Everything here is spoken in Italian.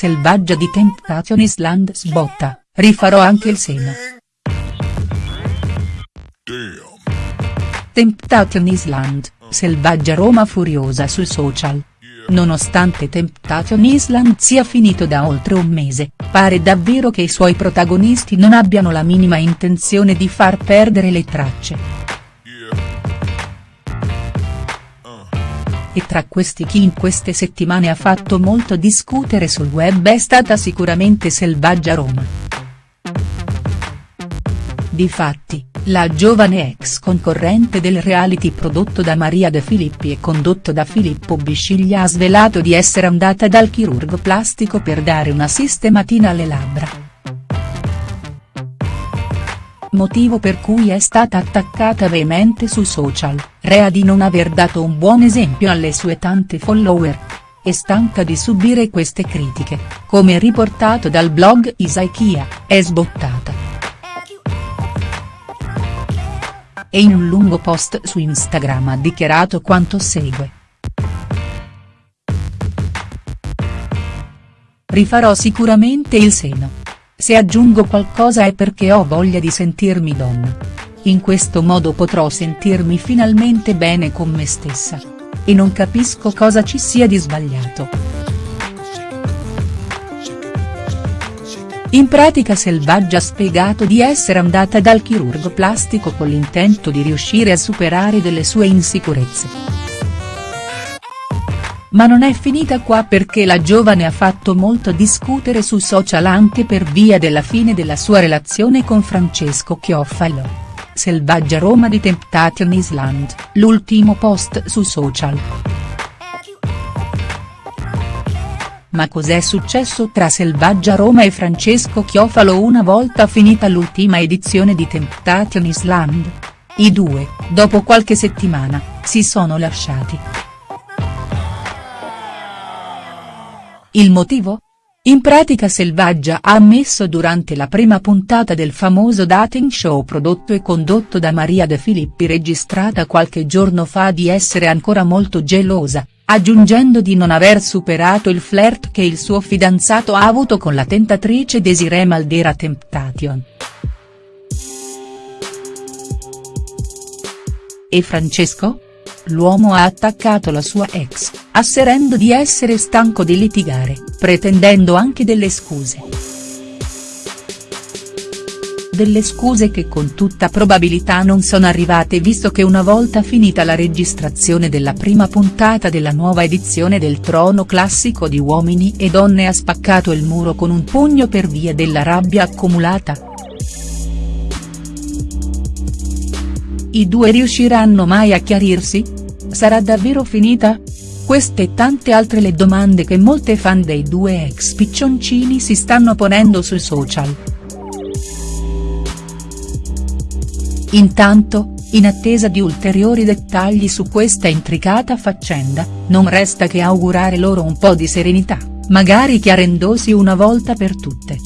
Selvaggia di Temptation Island sbotta, rifarò anche il seno. Temptation Island, Selvaggia Roma furiosa sui social. Nonostante Temptation Island sia finito da oltre un mese, pare davvero che i suoi protagonisti non abbiano la minima intenzione di far perdere le tracce. E tra questi chi in queste settimane ha fatto molto discutere sul web è stata sicuramente Selvaggia Roma. Difatti, la giovane ex concorrente del reality prodotto da Maria De Filippi e condotto da Filippo Bisciglia ha svelato di essere andata dal chirurgo plastico per dare una sistematina alle labbra. Motivo per cui è stata attaccata veemente sui social, rea di non aver dato un buon esempio alle sue tante follower. E stanca di subire queste critiche, come riportato dal blog Isaikia, è sbottata. e in un lungo post su Instagram ha dichiarato quanto segue. Rifarò sicuramente il seno. Se aggiungo qualcosa è perché ho voglia di sentirmi donna. In questo modo potrò sentirmi finalmente bene con me stessa. E non capisco cosa ci sia di sbagliato. In pratica Selvaggia ha spiegato di essere andata dal chirurgo plastico con l'intento di riuscire a superare delle sue insicurezze. Ma non è finita qua perché la giovane ha fatto molto discutere su social anche per via della fine della sua relazione con Francesco Chiofalo. Selvaggia Roma di Temptation Island, l'ultimo post su social. Ma cos'è successo tra Selvaggia Roma e Francesco Chiofalo una volta finita l'ultima edizione di Temptation Island? I due, dopo qualche settimana, si sono lasciati. Il motivo? In pratica Selvaggia ha ammesso durante la prima puntata del famoso dating show prodotto e condotto da Maria De Filippi registrata qualche giorno fa di essere ancora molto gelosa, aggiungendo di non aver superato il flirt che il suo fidanzato ha avuto con la tentatrice Desiree Maldera Temptation. E Francesco? L'uomo ha attaccato la sua ex, asserendo di essere stanco di litigare, pretendendo anche delle scuse delle scuse che con tutta probabilità non sono arrivate visto che una volta finita la registrazione della prima puntata della nuova edizione del Trono Classico di Uomini e Donne ha spaccato il muro con un pugno per via della rabbia accumulata. I due riusciranno mai a chiarirsi? Sarà davvero finita? Queste e tante altre le domande che molte fan dei due ex piccioncini si stanno ponendo sui social. Intanto, in attesa di ulteriori dettagli su questa intricata faccenda, non resta che augurare loro un po' di serenità, magari chiarendosi una volta per tutte.